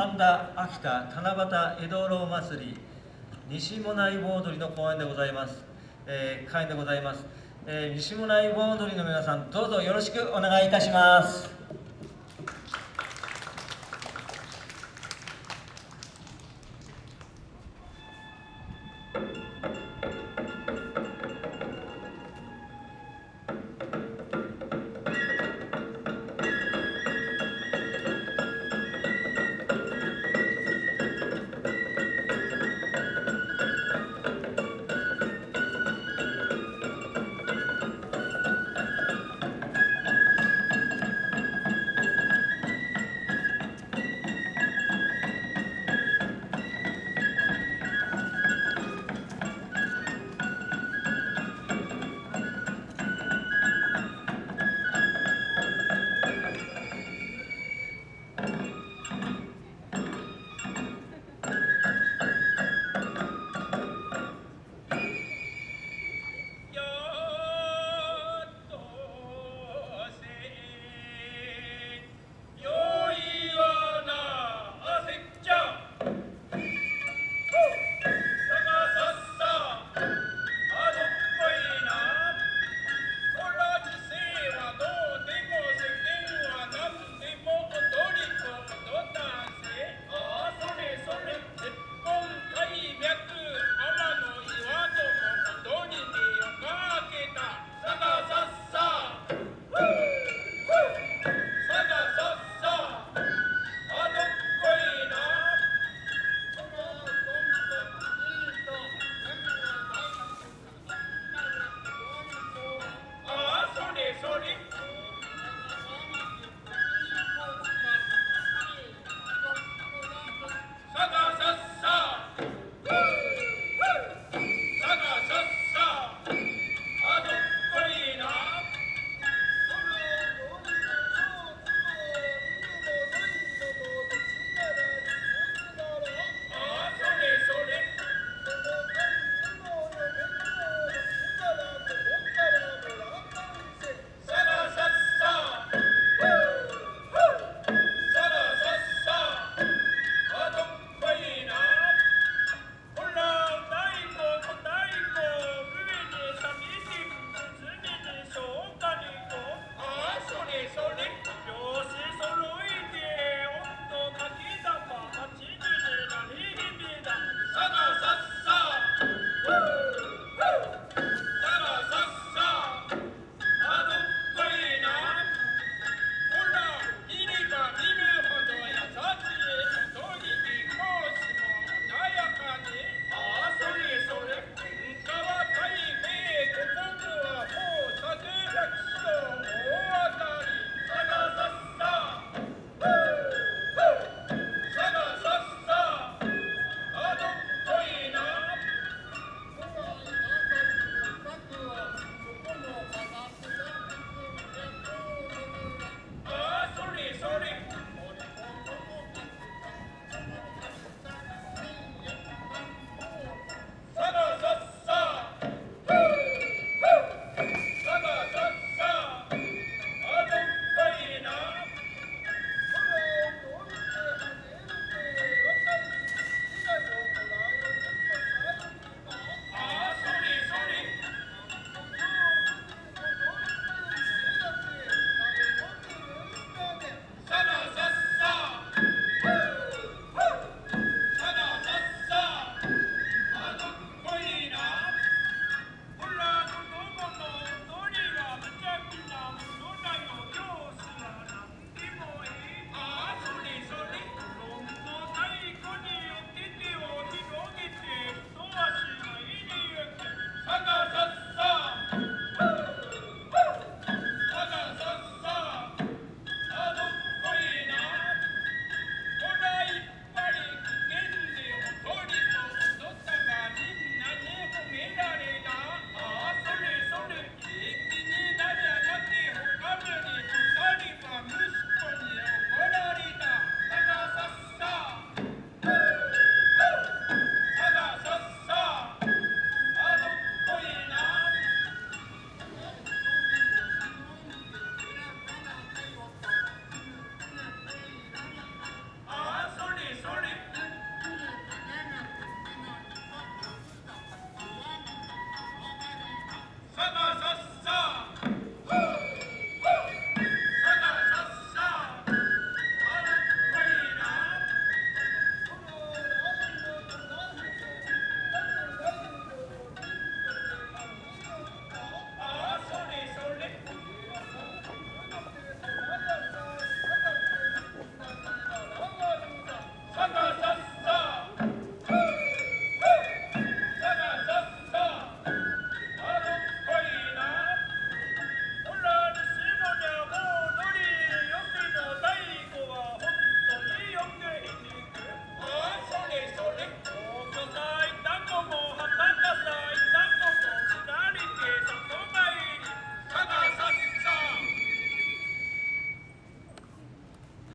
神田秋田七夕江戸楼祭り西もない盆踊りの公演でございます、えー、会でございます、えー、西もない盆踊りの皆さんどうぞよろしくお願いいたします。